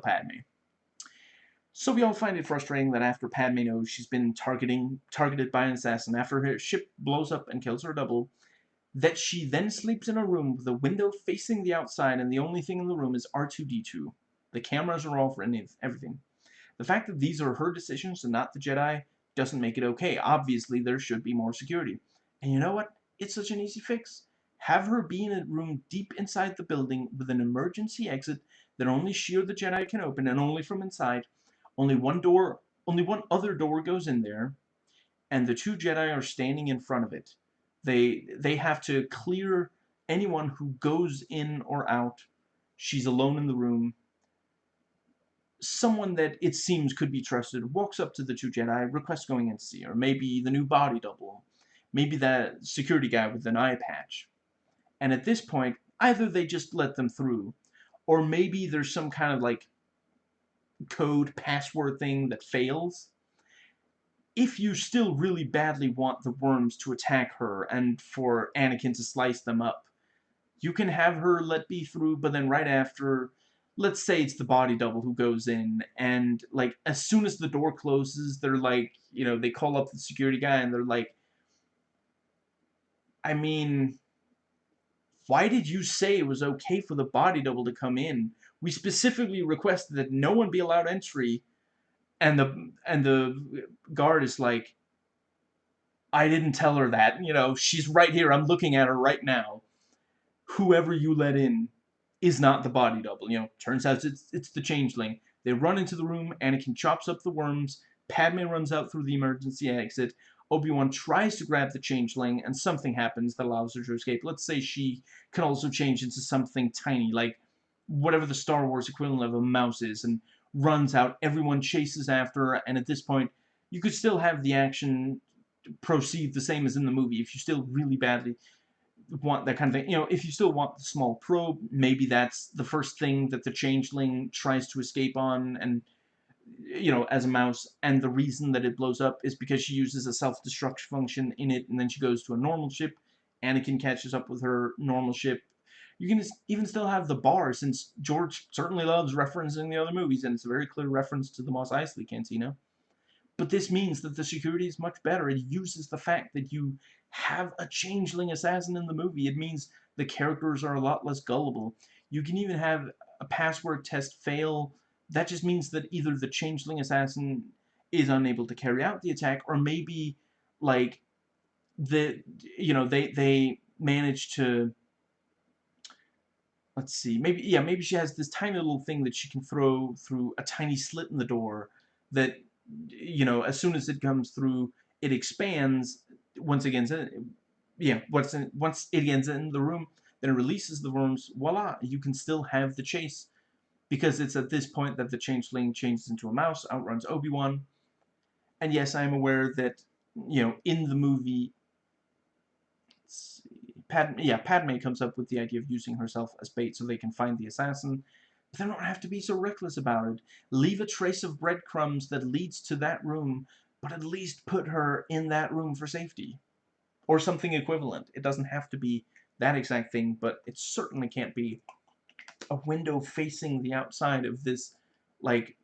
kill Padme. So we all find it frustrating that after Padme knows she's been targeting targeted by an assassin, after her ship blows up and kills her double, that she then sleeps in a room with a window facing the outside and the only thing in the room is R2-D2. The cameras are off and everything. The fact that these are her decisions and not the Jedi doesn't make it okay. Obviously, there should be more security. And you know what? It's such an easy fix. Have her be in a room deep inside the building with an emergency exit that only she or the Jedi can open and only from inside. Only one door, only one other door goes in there, and the two Jedi are standing in front of it. They they have to clear anyone who goes in or out. She's alone in the room. Someone that it seems could be trusted walks up to the two Jedi, requests going in to see her. Maybe the new body double. Maybe that security guy with an eye patch. And at this point, either they just let them through, or maybe there's some kind of like code password thing that fails. If you still really badly want the worms to attack her and for Anakin to slice them up, you can have her let be through, but then right after, let's say it's the body double who goes in, and like as soon as the door closes, they're like, you know, they call up the security guy and they're like, I mean, why did you say it was okay for the body double to come in? We specifically requested that no one be allowed entry, and the and the guard is like, I didn't tell her that. You know, she's right here. I'm looking at her right now. Whoever you let in is not the body double. You know, turns out it's it's the changeling. They run into the room. Anakin chops up the worms. Padme runs out through the emergency exit. Obi-Wan tries to grab the changeling, and something happens that allows her to escape. Let's say she can also change into something tiny, like whatever the Star Wars equivalent of a mouse is, and runs out. Everyone chases after her, and at this point, you could still have the action proceed the same as in the movie if you still really badly want that kind of thing. You know, if you still want the small probe, maybe that's the first thing that the changeling tries to escape on, and you know, as a mouse, and the reason that it blows up is because she uses a self-destruct function in it, and then she goes to a normal ship. Anakin catches up with her normal ship. You can even still have the bar, since George certainly loves referencing the other movies, and it's a very clear reference to the Mos Eisley Cantina. But this means that the security is much better. It uses the fact that you have a changeling assassin in the movie. It means the characters are a lot less gullible. You can even have a password test fail that just means that either the changeling assassin is unable to carry out the attack, or maybe, like, the, you know, they, they manage to, let's see, maybe, yeah, maybe she has this tiny little thing that she can throw through a tiny slit in the door that, you know, as soon as it comes through, it expands, once again, yeah, once, in, once it gets in the room, then it releases the worms, voila, you can still have the chase because it's at this point that the changeling changes into a mouse, outruns Obi-Wan. And yes, I am aware that, you know, in the movie, Padme, yeah, Padme comes up with the idea of using herself as bait so they can find the assassin. But they don't have to be so reckless about it. Leave a trace of breadcrumbs that leads to that room, but at least put her in that room for safety. Or something equivalent. It doesn't have to be that exact thing, but it certainly can't be a window facing the outside of this, like,